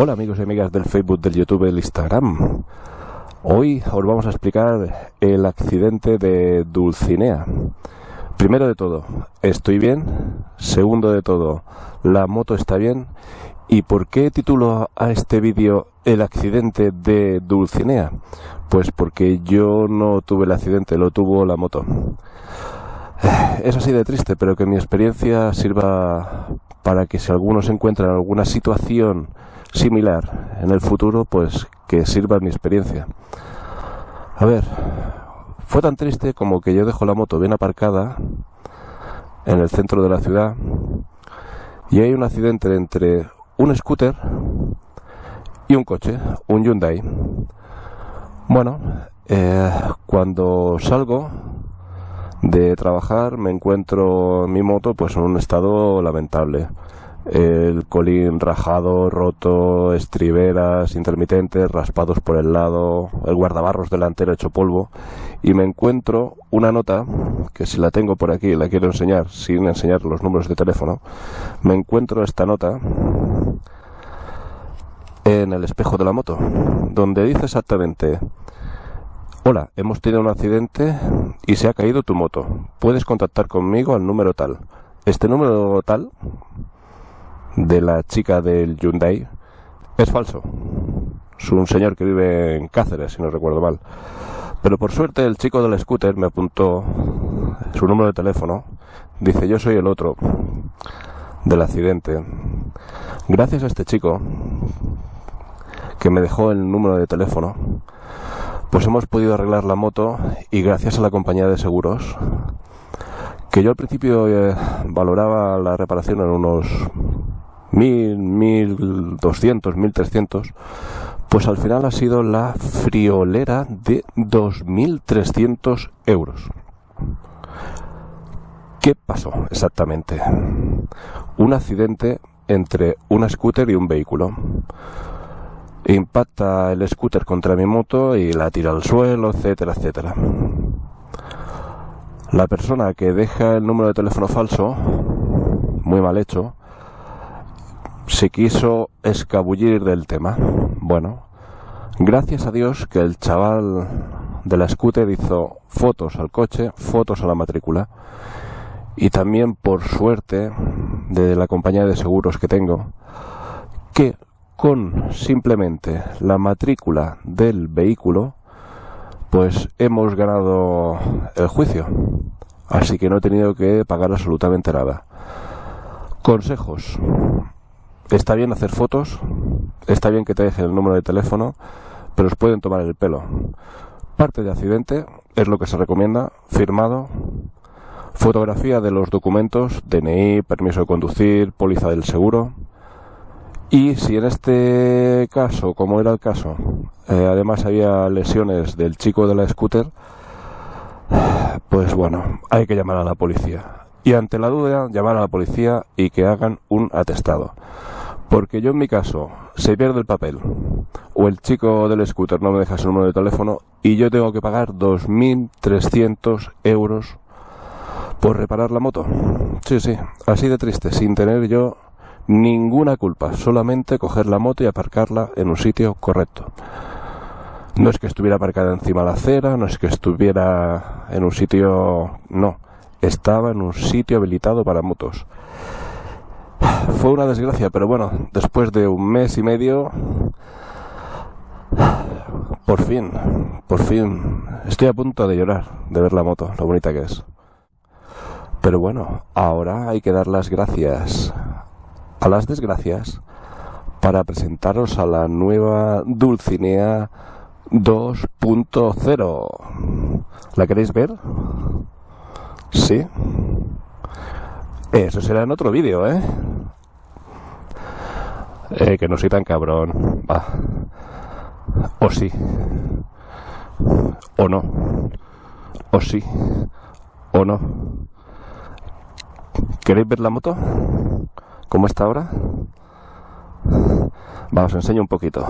Hola amigos y amigas del Facebook, del YouTube, del Instagram. Hoy os vamos a explicar el accidente de Dulcinea. Primero de todo, ¿estoy bien? Segundo de todo, ¿la moto está bien? ¿Y por qué titulo a este vídeo el accidente de Dulcinea? Pues porque yo no tuve el accidente, lo tuvo la moto. Es así de triste, pero que mi experiencia sirva para que si alguno se encuentra en alguna situación similar en el futuro, pues que sirva mi experiencia. A ver, fue tan triste como que yo dejo la moto bien aparcada en el centro de la ciudad y hay un accidente entre un scooter y un coche, un Hyundai. Bueno, eh, cuando salgo de trabajar me encuentro mi moto pues en un estado lamentable el colín rajado, roto, estriberas intermitentes, raspados por el lado, el guardabarros delantero hecho polvo y me encuentro una nota que si la tengo por aquí la quiero enseñar sin enseñar los números de teléfono me encuentro esta nota en el espejo de la moto donde dice exactamente Hola, hemos tenido un accidente y se ha caído tu moto. Puedes contactar conmigo al número tal. Este número tal de la chica del Hyundai es falso. Es un señor que vive en Cáceres, si no recuerdo mal. Pero por suerte el chico del scooter me apuntó su número de teléfono. Dice, yo soy el otro del accidente. Gracias a este chico que me dejó el número de teléfono, pues hemos podido arreglar la moto y gracias a la compañía de seguros, que yo al principio eh, valoraba la reparación en unos mil, mil doscientos, mil trescientos, pues al final ha sido la friolera de 2.300 euros. ¿Qué pasó exactamente? Un accidente entre una scooter y un vehículo. Impacta el scooter contra mi moto y la tira al suelo, etcétera, etcétera. La persona que deja el número de teléfono falso, muy mal hecho, se quiso escabullir del tema. Bueno, gracias a Dios que el chaval de la scooter hizo fotos al coche, fotos a la matrícula. Y también por suerte de la compañía de seguros que tengo que con simplemente la matrícula del vehículo pues hemos ganado el juicio. Así que no he tenido que pagar absolutamente nada. Consejos Está bien hacer fotos, está bien que te dejen el número de teléfono, pero os pueden tomar el pelo. Parte de accidente es lo que se recomienda, firmado, fotografía de los documentos, DNI, permiso de conducir, póliza del seguro. Y si en este caso, como era el caso, eh, además había lesiones del chico de la scooter, pues bueno, hay que llamar a la policía. Y ante la duda, llamar a la policía y que hagan un atestado. Porque yo en mi caso, se pierde el papel, o el chico del scooter no me deja su número de teléfono, y yo tengo que pagar 2.300 euros por reparar la moto. Sí, sí, así de triste, sin tener yo ninguna culpa, solamente coger la moto y aparcarla en un sitio correcto. No es que estuviera aparcada encima de la acera, no es que estuviera en un sitio... No, estaba en un sitio habilitado para motos. Fue una desgracia, pero bueno, después de un mes y medio, por fin, por fin, estoy a punto de llorar de ver la moto, lo bonita que es. Pero bueno, ahora hay que dar las gracias a las desgracias para presentaros a la nueva Dulcinea 2.0. ¿La queréis ver? Sí. Eso será en otro vídeo, ¿eh? Eh, que no soy tan cabrón. Va. O sí. O no. O sí. O no. ¿Queréis ver la moto? ¿Cómo está ahora? Vamos, os enseño un poquito.